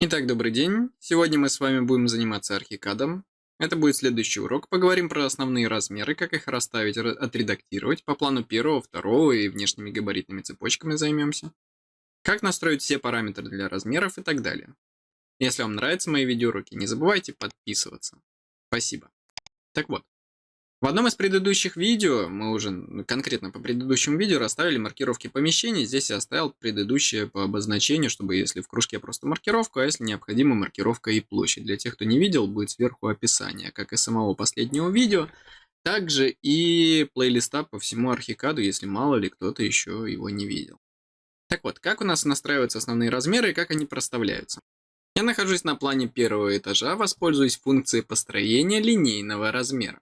Итак, добрый день. Сегодня мы с вами будем заниматься архикадом. Это будет следующий урок. Поговорим про основные размеры, как их расставить, отредактировать. По плану первого, второго и внешними габаритными цепочками займемся. Как настроить все параметры для размеров и так далее. Если вам нравятся мои видеоуроки, не забывайте подписываться. Спасибо. Так вот, в одном из предыдущих видео, мы уже конкретно по предыдущему видео расставили маркировки помещений. Здесь я оставил предыдущее по обозначению, чтобы если в кружке просто маркировка, а если необходимо маркировка и площадь. Для тех, кто не видел, будет сверху описание, как и самого последнего видео, также и плейлиста по всему архикаду, если мало ли кто-то еще его не видел. Так вот, как у нас настраиваются основные размеры и как они проставляются? Я нахожусь на плане первого этажа, воспользуюсь функцией построения линейного размера.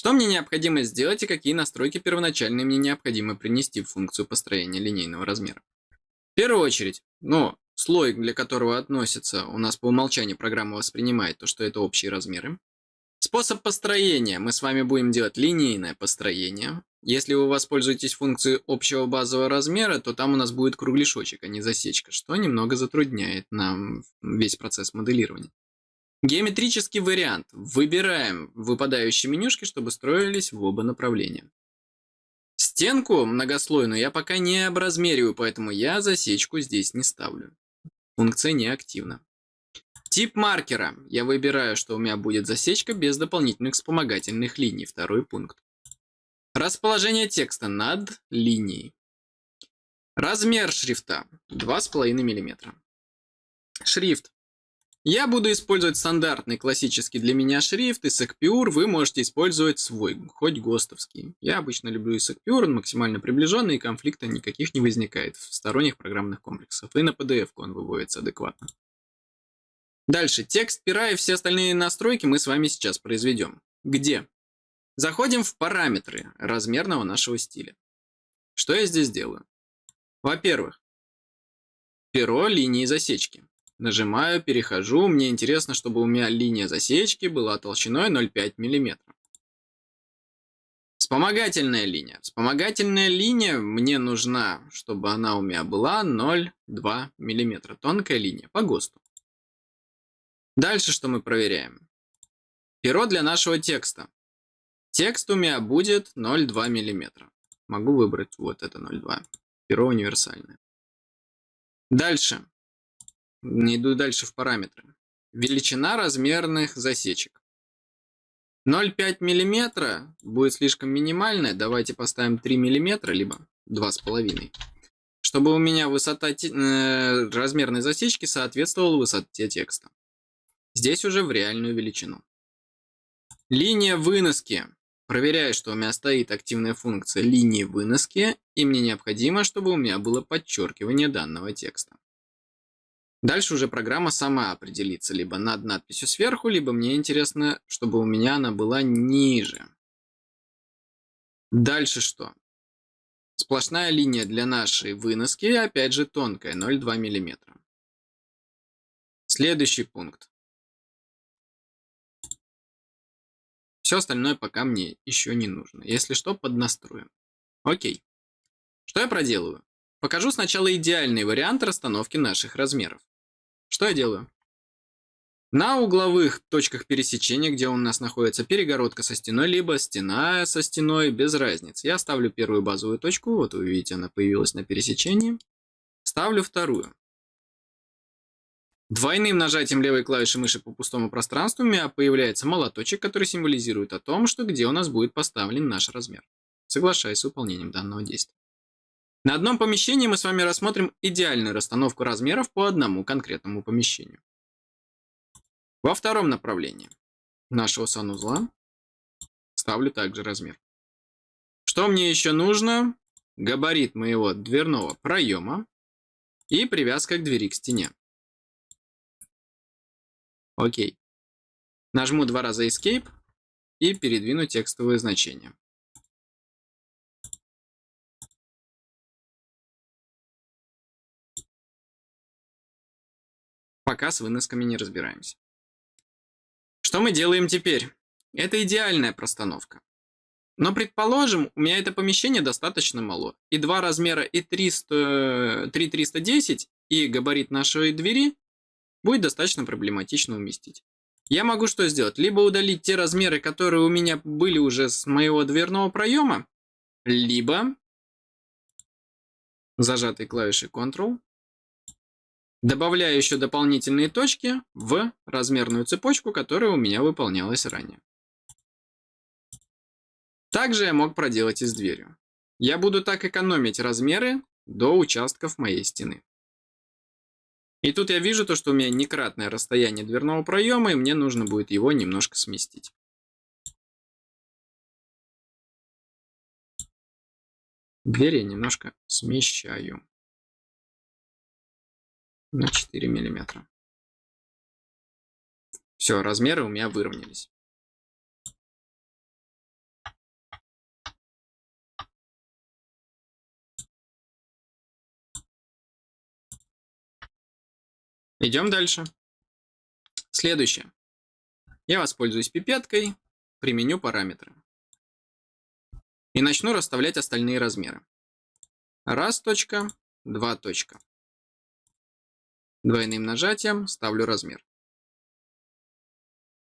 Что мне необходимо сделать и какие настройки первоначальные мне необходимо принести в функцию построения линейного размера. В первую очередь, ну, слой, для которого относится, у нас по умолчанию программа воспринимает то, что это общие размеры. Способ построения. Мы с вами будем делать линейное построение. Если вы воспользуетесь функцией общего базового размера, то там у нас будет кругляшочек, а не засечка, что немного затрудняет нам весь процесс моделирования. Геометрический вариант. Выбираем выпадающие менюшки, чтобы строились в оба направления. Стенку многослойную я пока не образмериваю, поэтому я засечку здесь не ставлю. Функция не активна. Тип маркера. Я выбираю, что у меня будет засечка без дополнительных вспомогательных линий. Второй пункт. Расположение текста над линией. Размер шрифта 2,5 мм. Шрифт я буду использовать стандартный классический для меня шрифт, Isaac Pure, вы можете использовать свой, хоть ГОСТовский. Я обычно люблю Isaac Pure, он максимально приближенный, и конфликта никаких не возникает в сторонних программных комплексах. И на PDF он выводится адекватно. Дальше, текст пера и все остальные настройки мы с вами сейчас произведем. Где? Заходим в параметры размерного нашего стиля. Что я здесь делаю? Во-первых, перо линии засечки. Нажимаю, перехожу. Мне интересно, чтобы у меня линия засечки была толщиной 0,5 мм. Вспомогательная линия. Вспомогательная линия мне нужна, чтобы она у меня была 0,2 мм. Тонкая линия по ГОСТу. Дальше что мы проверяем? Перо для нашего текста. Текст у меня будет 0,2 мм. Могу выбрать вот это 0,2. Перо универсальное. Дальше. Иду дальше в параметры. Величина размерных засечек. 0,5 мм будет слишком минимальная. Давайте поставим 3 мм, либо 2,5 чтобы у меня высота э, размерной засечки соответствовала высоте текста. Здесь уже в реальную величину. Линия выноски. Проверяю, что у меня стоит активная функция линии выноски, и мне необходимо, чтобы у меня было подчеркивание данного текста. Дальше уже программа сама определится либо над надписью сверху, либо мне интересно, чтобы у меня она была ниже. Дальше что? Сплошная линия для нашей выноски, опять же тонкая, 0,2 мм. Следующий пункт. Все остальное пока мне еще не нужно. Если что, поднастроим. Окей. Что я проделаю? Покажу сначала идеальный вариант расстановки наших размеров. Что я делаю? На угловых точках пересечения, где у нас находится перегородка со стеной, либо стена со стеной, без разницы. Я ставлю первую базовую точку, вот вы видите, она появилась на пересечении. Ставлю вторую. Двойным нажатием левой клавиши мыши по пустому пространству у меня появляется молоточек, который символизирует о том, что где у нас будет поставлен наш размер. Соглашаюсь с выполнением данного действия. На одном помещении мы с вами рассмотрим идеальную расстановку размеров по одному конкретному помещению. Во втором направлении нашего санузла ставлю также размер. Что мне еще нужно? Габарит моего дверного проема и привязка к двери к стене. Окей. Нажму два раза Escape и передвину текстовые значения. Пока с выносками не разбираемся. Что мы делаем теперь? Это идеальная простановка. Но предположим, у меня это помещение достаточно мало. И два размера и 300, 3310 и габарит нашей двери будет достаточно проблематично уместить. Я могу что сделать? Либо удалить те размеры, которые у меня были уже с моего дверного проема, либо зажатой клавишей Ctrl, добавляю еще дополнительные точки в размерную цепочку, которая у меня выполнялась ранее. Также я мог проделать и с дверью. Я буду так экономить размеры до участков моей стены. И тут я вижу то, что у меня некратное расстояние дверного проема, и мне нужно будет его немножко сместить. Дверь я немножко смещаю на 4 миллиметра. Все, размеры у меня выровнялись. Идем дальше. Следующее. Я воспользуюсь пипеткой, применю параметры. И начну расставлять остальные размеры. Раз точка, два точка. Двойным нажатием ставлю размер.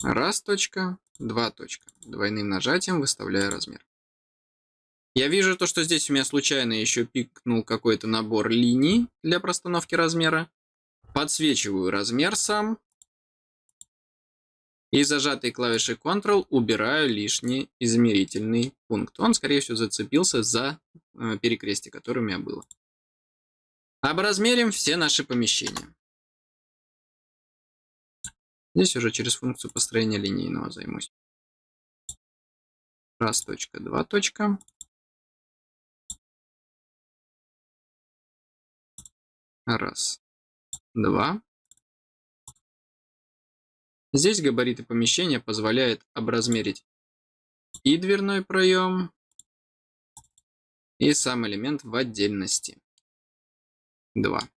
Раз точка, два точка. Двойным нажатием выставляю размер. Я вижу то, что здесь у меня случайно еще пикнул какой-то набор линий для простановки размера. Подсвечиваю размер сам. И зажатой клавишей Ctrl убираю лишний измерительный пункт. Он, скорее всего, зацепился за э, перекрестие, которое у меня было. Образмерим все наши помещения. Здесь уже через функцию построения линейного займусь. Раз точка, два точка. Раз, два. Здесь габариты помещения позволяют образмерить и дверной проем, и сам элемент в отдельности. 2.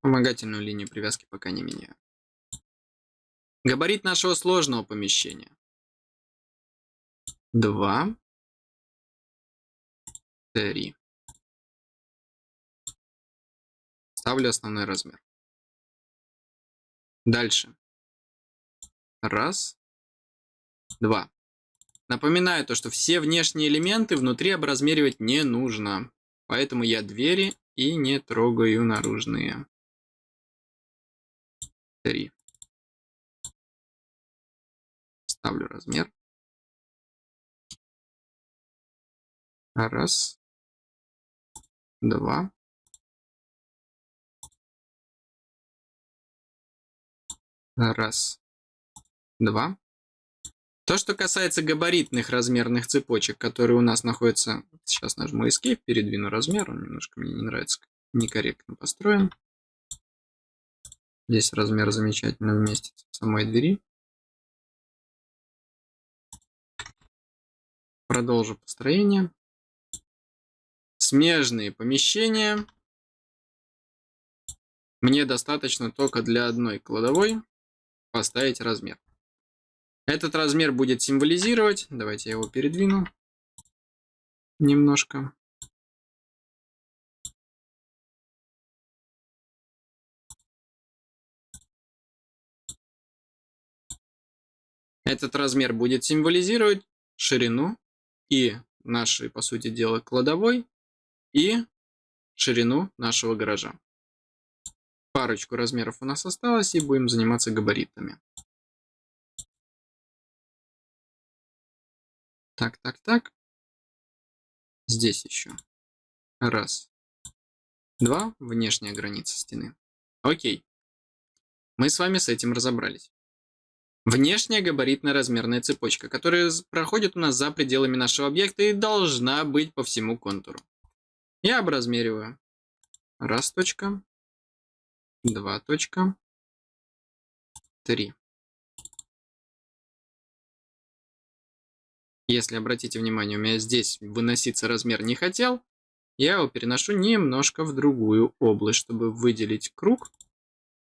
Вспомогательную линию привязки пока не меняю. Габарит нашего сложного помещения. 2, 3. Ставлю основной размер. Дальше. Раз, два. Напоминаю то, что все внешние элементы внутри образмеривать не нужно. Поэтому я двери и не трогаю наружные. 3. Ставлю размер. Раз. Два. Раз. Два. То, что касается габаритных размерных цепочек, которые у нас находятся... Сейчас нажму Escape, передвину размер, он немножко мне не нравится, некорректно построен. Здесь размер замечательно вместится в самой двери. Продолжу построение. Смежные помещения. Мне достаточно только для одной кладовой поставить размер. Этот размер будет символизировать, давайте я его передвину немножко. Этот размер будет символизировать ширину и нашей, по сути дела, кладовой, и ширину нашего гаража. Парочку размеров у нас осталось, и будем заниматься габаритами. Так, так, так. Здесь еще. Раз. Два. Внешняя граница стены. Окей. Мы с вами с этим разобрались. Внешняя габаритно-размерная цепочка, которая проходит у нас за пределами нашего объекта и должна быть по всему контуру. Я образмериваю. Раз точка. Два точка. Три. Если обратите внимание, у меня здесь выноситься размер не хотел, я его переношу немножко в другую область, чтобы выделить круг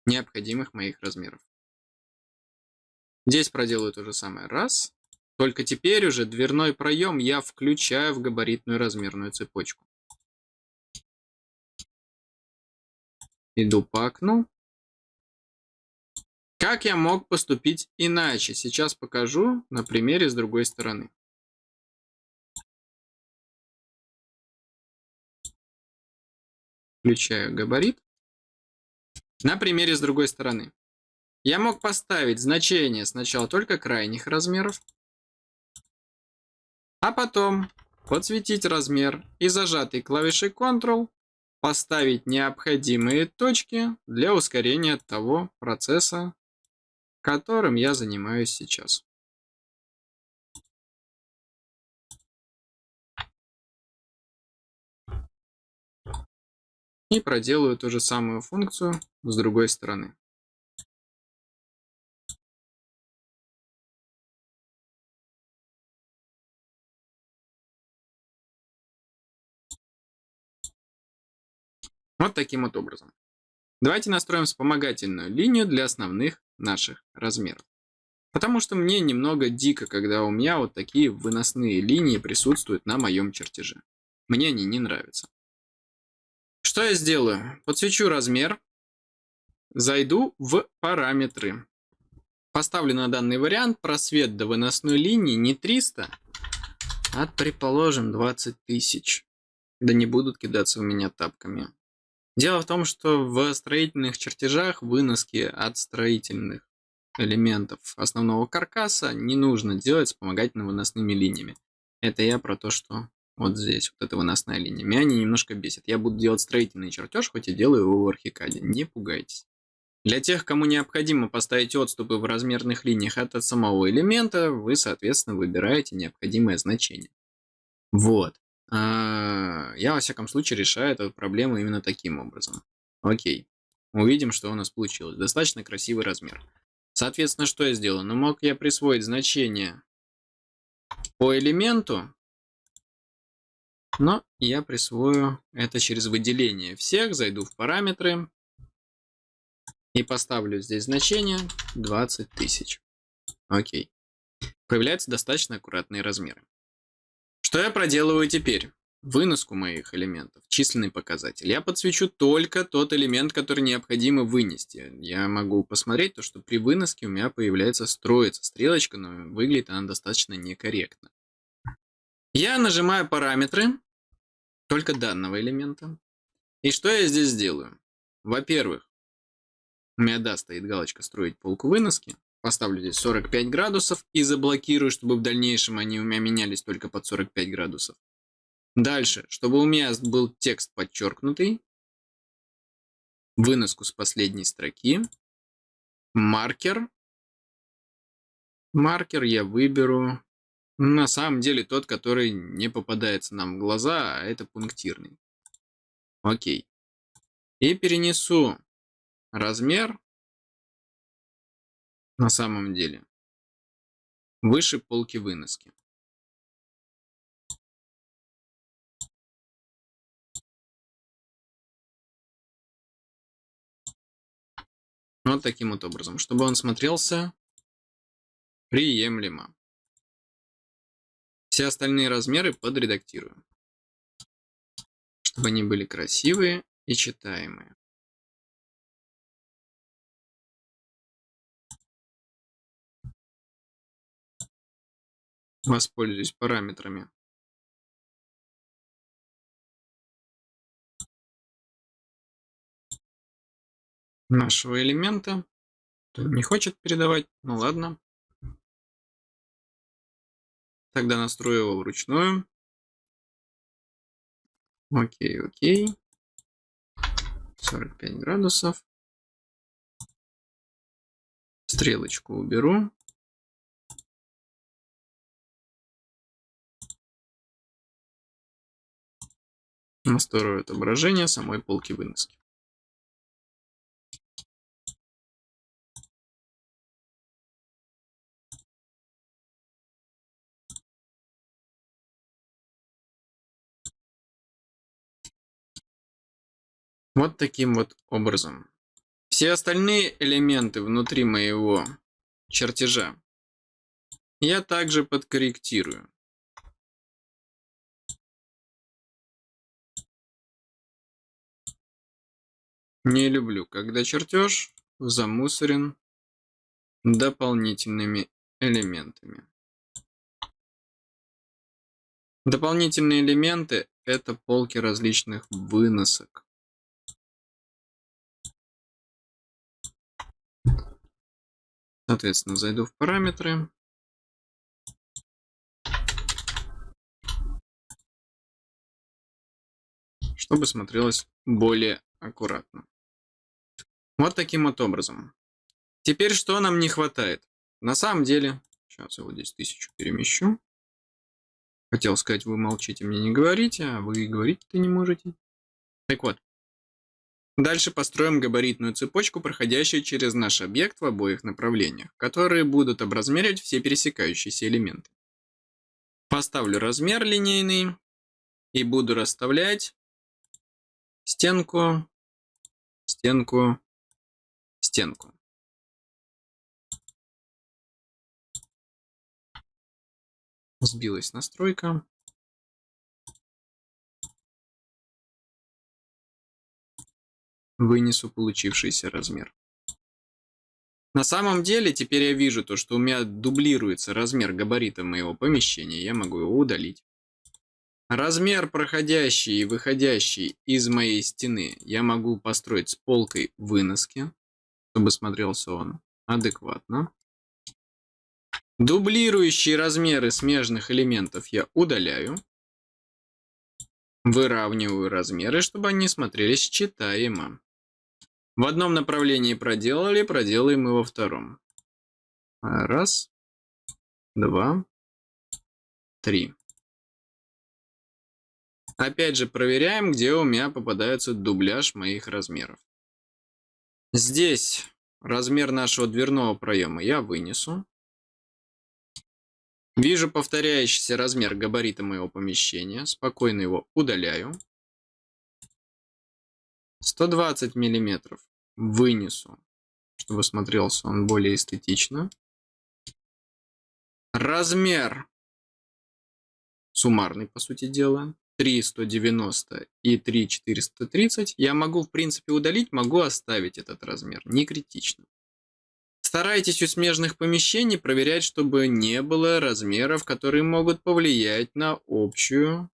необходимых моих размеров. Здесь проделаю то же самое. Раз. Только теперь уже дверной проем я включаю в габаритную размерную цепочку. Иду по окну. Как я мог поступить иначе? Сейчас покажу на примере с другой стороны. Включаю габарит. На примере с другой стороны. Я мог поставить значение сначала только крайних размеров, а потом подсветить размер и зажатой клавишей Ctrl поставить необходимые точки для ускорения того процесса, которым я занимаюсь сейчас. И проделаю ту же самую функцию с другой стороны. Вот таким вот образом. Давайте настроим вспомогательную линию для основных наших размеров. Потому что мне немного дико, когда у меня вот такие выносные линии присутствуют на моем чертеже. Мне они не нравятся. Что я сделаю? Подсвечу размер, зайду в параметры. Поставлю на данный вариант просвет до выносной линии не 300, а, предположим, 20 тысяч. Да не будут кидаться у меня тапками. Дело в том, что в строительных чертежах выноски от строительных элементов основного каркаса не нужно делать вспомогательно-выносными линиями. Это я про то, что вот здесь, вот эта выносная линия. Меня они немножко бесит. Я буду делать строительный чертеж, хоть и делаю его в архикаде. Не пугайтесь. Для тех, кому необходимо поставить отступы в размерных линиях от самого элемента, вы, соответственно, выбираете необходимое значение. Вот. А, я, во всяком случае, решаю эту проблему именно таким образом. Окей. Увидим, что у нас получилось. Достаточно красивый размер. Соответственно, что я сделал? Ну, мог я присвоить значение по элементу, но я присвою это через выделение всех, зайду в параметры и поставлю здесь значение 20 тысяч. Окей. Появляются достаточно аккуратные размеры. Что я проделываю теперь? Выноску моих элементов, численный показатель. Я подсвечу только тот элемент, который необходимо вынести. Я могу посмотреть то, что при выноске у меня появляется строится стрелочка, но выглядит она достаточно некорректно. Я нажимаю параметры только данного элемента. И что я здесь делаю? Во-первых, у меня да, стоит галочка «Строить полку выноски». Поставлю здесь 45 градусов и заблокирую, чтобы в дальнейшем они у меня менялись только под 45 градусов. Дальше, чтобы у меня был текст подчеркнутый, выноску с последней строки, маркер. Маркер я выберу, на самом деле тот, который не попадается нам в глаза, а это пунктирный. Окей. И перенесу размер на самом деле. Выше полки выноски. Вот таким вот образом, чтобы он смотрелся приемлемо. Все остальные размеры подредактирую, чтобы они были красивые и читаемые. Воспользуюсь параметрами нашего элемента. Не хочет передавать, ну ладно. Тогда настрою его вручную. Окей, окей. 45 градусов. Стрелочку уберу. Настрою отображение самой полки выноски. Вот таким вот образом. Все остальные элементы внутри моего чертежа я также подкорректирую. Не люблю, когда чертеж замусорен дополнительными элементами. Дополнительные элементы – это полки различных выносок. Соответственно, зайду в параметры. Чтобы смотрелось более аккуратно. Вот таким вот образом. Теперь что нам не хватает? На самом деле, сейчас я вот здесь тысячу перемещу. Хотел сказать, вы молчите, мне не говорите, а вы говорить-то не можете. Так вот. Дальше построим габаритную цепочку, проходящую через наш объект в обоих направлениях, которые будут образмеривать все пересекающиеся элементы. Поставлю размер линейный и буду расставлять стенку, стенку, стенку. Сбилась настройка. Вынесу получившийся размер. На самом деле, теперь я вижу то, что у меня дублируется размер габарита моего помещения. Я могу его удалить. Размер проходящий и выходящий из моей стены я могу построить с полкой выноски, чтобы смотрелся он адекватно. Дублирующие размеры смежных элементов я удаляю. Выравниваю размеры, чтобы они смотрелись читаемо. В одном направлении проделали, проделаем и во втором. Раз, два, три. Опять же проверяем, где у меня попадается дубляж моих размеров. Здесь размер нашего дверного проема я вынесу. Вижу повторяющийся размер габарита моего помещения. Спокойно его удаляю. 120 миллиметров вынесу, чтобы смотрелся он более эстетично. Размер суммарный, по сути дела. 3,190 и 3,430 я могу, в принципе, удалить, могу оставить этот размер, не критично. Старайтесь у смежных помещений проверять, чтобы не было размеров, которые могут повлиять на общую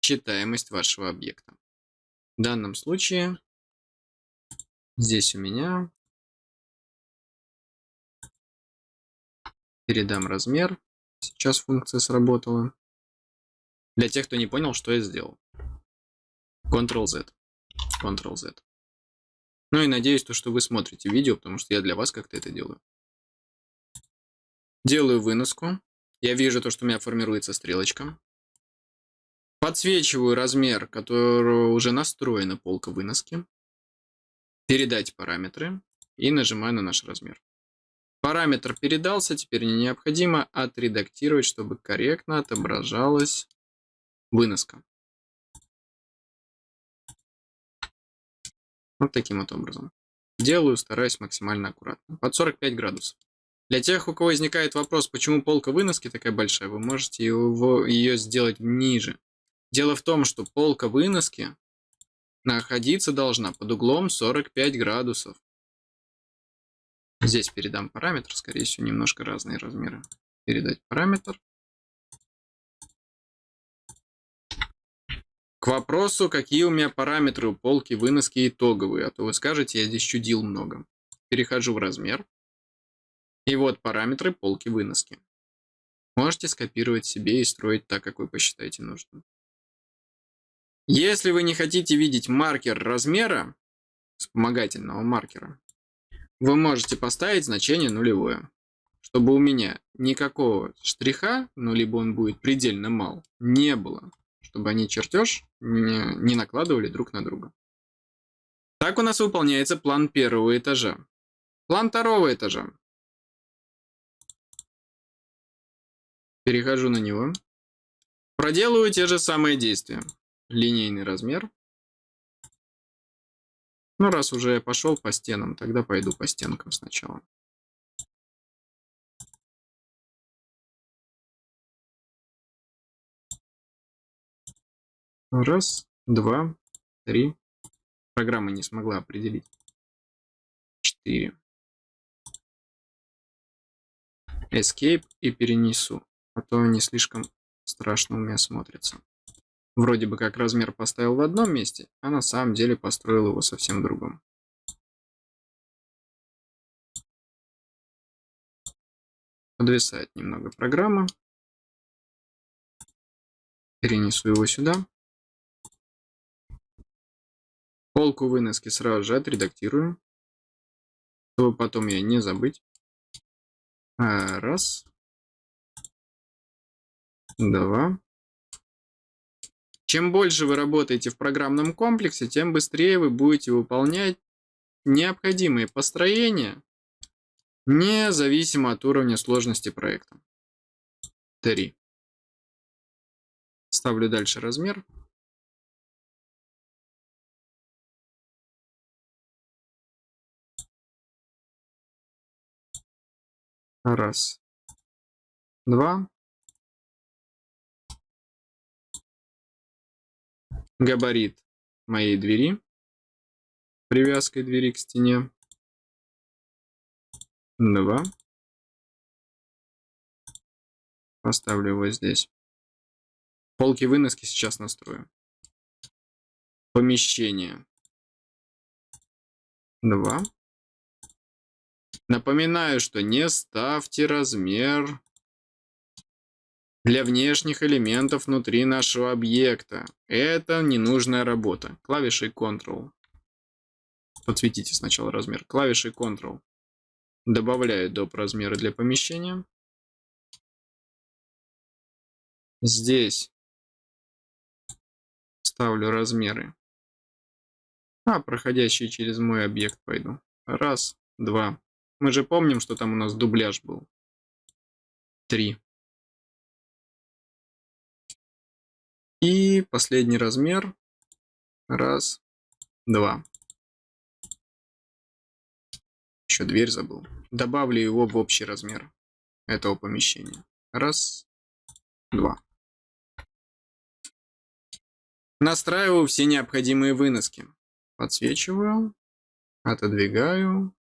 читаемость вашего объекта. В данном случае здесь у меня передам размер. Сейчас функция сработала. Для тех, кто не понял, что я сделал. Ctrl-Z. Ctrl-Z. Ну и надеюсь, то, что вы смотрите видео, потому что я для вас как-то это делаю. Делаю выноску. Я вижу то, что у меня формируется стрелочка. Подсвечиваю размер, который уже настроена полка выноски. Передать параметры. И нажимаю на наш размер. Параметр передался, теперь не необходимо отредактировать, чтобы корректно отображалась выноска. Вот таким вот образом. Делаю, стараюсь максимально аккуратно. Под 45 градусов. Для тех, у кого возникает вопрос, почему полка выноски такая большая, вы можете его, ее сделать ниже. Дело в том, что полка выноски находиться должна под углом 45 градусов. Здесь передам параметр, скорее всего, немножко разные размеры. Передать параметр. К вопросу, какие у меня параметры у полки выноски итоговые, а то вы скажете, я здесь чудил много. Перехожу в размер. И вот параметры полки выноски. Можете скопировать себе и строить так, как вы посчитаете нужным. Если вы не хотите видеть маркер размера, вспомогательного маркера, вы можете поставить значение нулевое. Чтобы у меня никакого штриха, ну либо он будет предельно мал, не было чтобы они чертеж не, не накладывали друг на друга. Так у нас выполняется план первого этажа. План второго этажа. Перехожу на него. Проделываю те же самые действия. Линейный размер. Ну, раз уже я пошел по стенам, тогда пойду по стенкам сначала. Раз, два, три, Программа не смогла определить. 4. Escape и перенесу, а то не слишком страшно у меня смотрится. Вроде бы как размер поставил в одном месте, а на самом деле построил его совсем другом. Подвисает немного программа. Перенесу его сюда. Полку выноски сразу же отредактирую, чтобы потом я не забыть. А, раз. Два. Чем больше вы работаете в программном комплексе, тем быстрее вы будете выполнять необходимые построения, независимо от уровня сложности проекта. 3. Ставлю дальше размер. Раз. Два. Габарит моей двери. Привязкой двери к стене. Два. Поставлю его здесь. Полки выноски сейчас настрою. Помещение. Два. Напоминаю, что не ставьте размер для внешних элементов внутри нашего объекта. Это ненужная работа. Клавишей Ctrl. Подсветите сначала размер. Клавишей Ctrl. Добавляю доп. размеры для помещения. Здесь ставлю размеры. А, проходящие через мой объект пойду. Раз, два, мы же помним, что там у нас дубляж был. Три. И последний размер. Раз, два. Еще дверь забыл. Добавлю его в общий размер этого помещения. Раз, два. Настраиваю все необходимые выноски. Подсвечиваю, отодвигаю,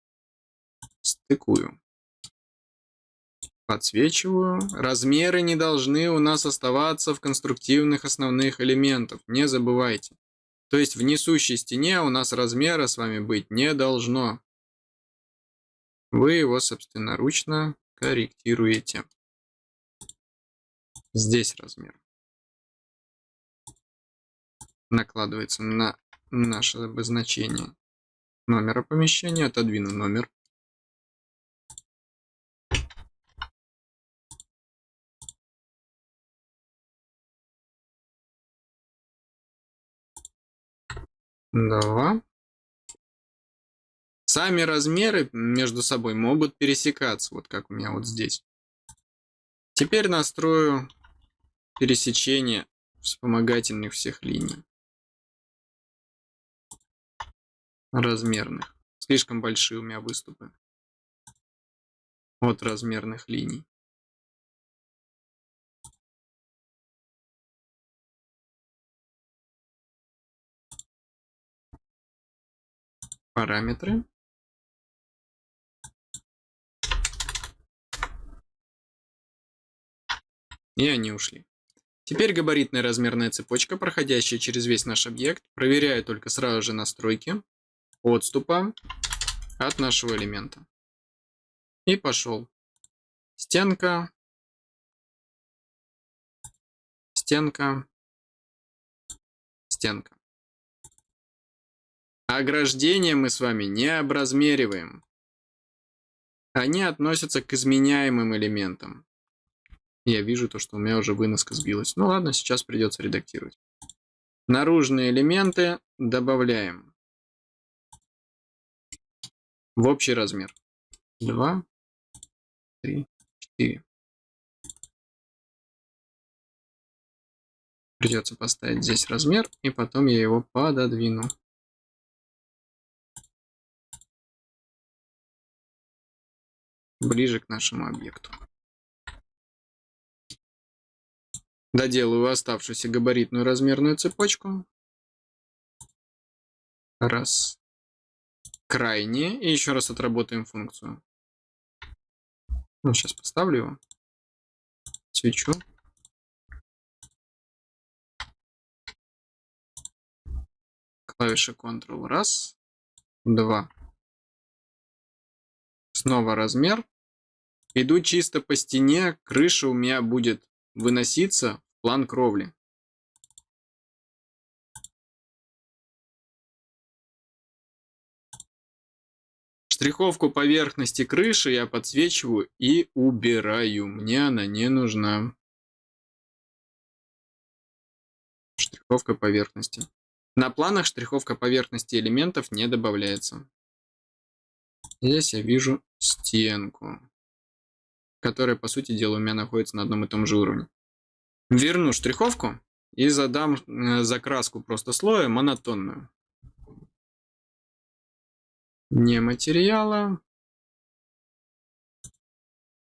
стыкую. Подсвечиваю. Размеры не должны у нас оставаться в конструктивных основных элементах. Не забывайте. То есть в несущей стене у нас размера с вами быть не должно. Вы его собственноручно корректируете. Здесь размер. Накладывается на наше обозначение номера помещения. Отодвину номер. Два. Сами размеры между собой могут пересекаться, вот как у меня вот здесь. Теперь настрою пересечение вспомогательных всех линий. Размерных. Слишком большие у меня выступы. От размерных линий. Параметры И они ушли. Теперь габаритная размерная цепочка, проходящая через весь наш объект, проверяю только сразу же настройки отступа от нашего элемента. И пошел. Стенка. Стенка. Стенка. Ограждения мы с вами не образмериваем. Они относятся к изменяемым элементам. Я вижу то, что у меня уже выноска сбилась. Ну ладно, сейчас придется редактировать. Наружные элементы добавляем в общий размер. 2, 3, 4. Придется поставить здесь размер, и потом я его пододвину. Ближе к нашему объекту. Доделаю оставшуюся габаритную размерную цепочку. Раз. Крайне. И еще раз отработаем функцию. Ну, сейчас поставлю его. Свечу. Клавиша Ctrl. Раз. Два. Снова размер. Иду чисто по стене. Крыша у меня будет выноситься в план кровли. Штриховку поверхности крыши я подсвечиваю и убираю. Мне она не нужна. Штриховка поверхности. На планах штриховка поверхности элементов не добавляется. Здесь я вижу стенку, которая, по сути дела, у меня находится на одном и том же уровне. Верну штриховку и задам э, закраску просто слоя монотонную не материала,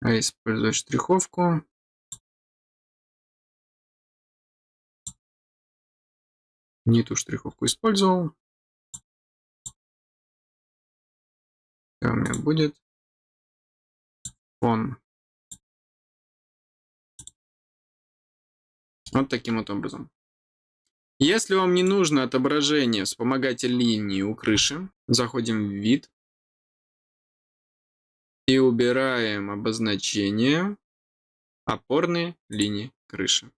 а использовать штриховку. Не ту штриховку использовал. У меня будет? Фон. Вот таким вот образом. Если вам не нужно отображение вспомогательной линии у крыши, заходим в вид и убираем обозначение опорные линии крыши.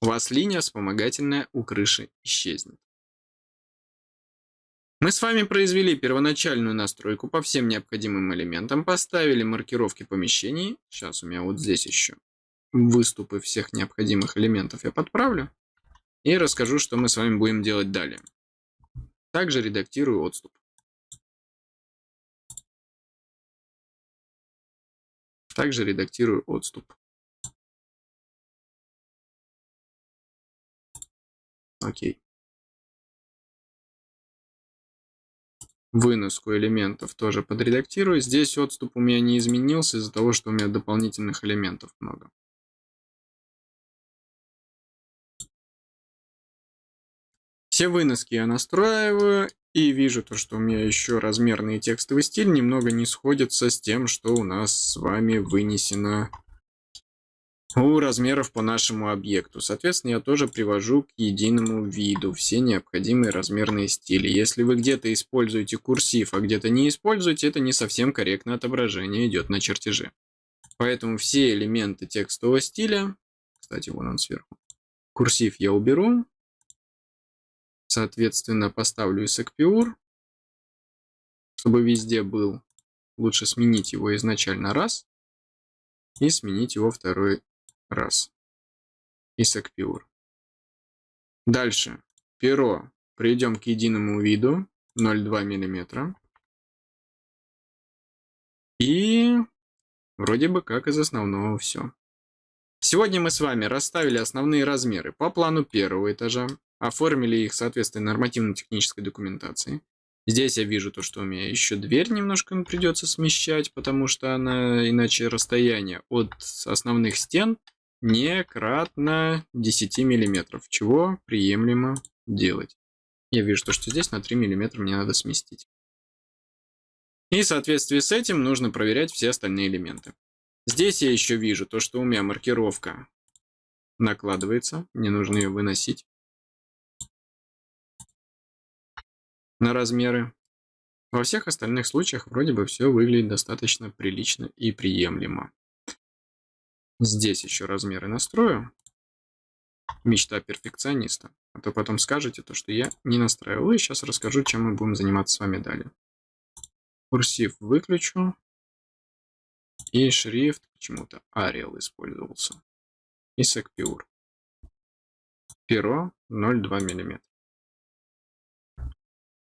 У вас линия вспомогательная у крыши исчезнет. Мы с вами произвели первоначальную настройку по всем необходимым элементам, поставили маркировки помещений. Сейчас у меня вот здесь еще выступы всех необходимых элементов я подправлю. И расскажу, что мы с вами будем делать далее. Также редактирую отступ. Также редактирую отступ. Окей. Выноску элементов тоже подредактирую. Здесь отступ у меня не изменился из-за того, что у меня дополнительных элементов много. Все выноски я настраиваю и вижу то, что у меня еще размерный текстовый стиль немного не сходится с тем, что у нас с вами вынесено у размеров по нашему объекту. Соответственно, я тоже привожу к единому виду все необходимые размерные стили. Если вы где-то используете курсив, а где-то не используете, это не совсем корректное отображение идет на чертеже. Поэтому все элементы текстового стиля, кстати, вон он сверху, курсив я уберу, Соответственно, поставлю Isacpure, чтобы везде был. Лучше сменить его изначально раз и сменить его второй раз. Isacpure. Дальше. Перо. Придем к единому виду 0,2 мм. И вроде бы как из основного все. Сегодня мы с вами расставили основные размеры по плану первого этажа оформили их соответственно нормативно-технической документации. Здесь я вижу то, что у меня еще дверь немножко придется смещать, потому что она иначе расстояние от основных стен не кратно 10 миллиметров, чего приемлемо делать. Я вижу то, что здесь на 3 миллиметра мне надо сместить. И в соответствии с этим нужно проверять все остальные элементы. Здесь я еще вижу то, что у меня маркировка накладывается, мне нужно ее выносить. на размеры. Во всех остальных случаях вроде бы все выглядит достаточно прилично и приемлемо. Здесь еще размеры настрою. Мечта перфекциониста. А то потом скажете то, что я не настраивал. И сейчас расскажу, чем мы будем заниматься с вами далее. Курсив выключу. И шрифт почему-то Arial использовался. И Secpure. Перо 0,2 мм.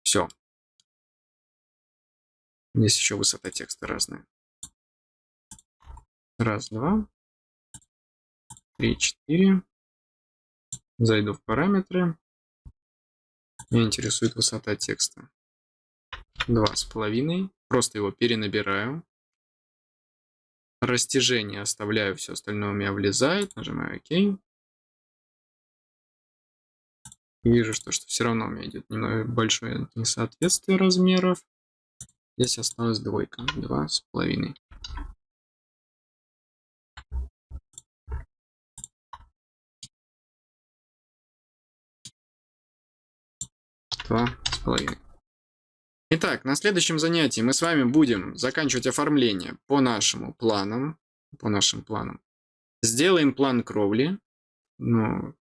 Все. Здесь еще высота текста разная. Раз, два, три, четыре. Зайду в параметры. Меня интересует высота текста. Два с половиной. Просто его перенабираю. Растяжение оставляю, все остальное у меня влезает. Нажимаю ОК. Вижу, что, что все равно у меня идет немного большое несоответствие размеров. Здесь осталась двойка, два с половиной. Два с половиной. Итак, на следующем занятии мы с вами будем заканчивать оформление по нашему планам. По нашим планам. Сделаем план кровли. Ну,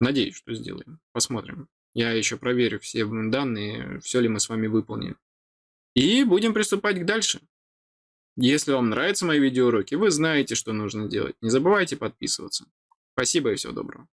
надеюсь, что сделаем. Посмотрим. Я еще проверю все данные, все ли мы с вами выполнили. И будем приступать к дальше. Если вам нравятся мои видеоуроки, вы знаете, что нужно делать. Не забывайте подписываться. Спасибо и всего доброго.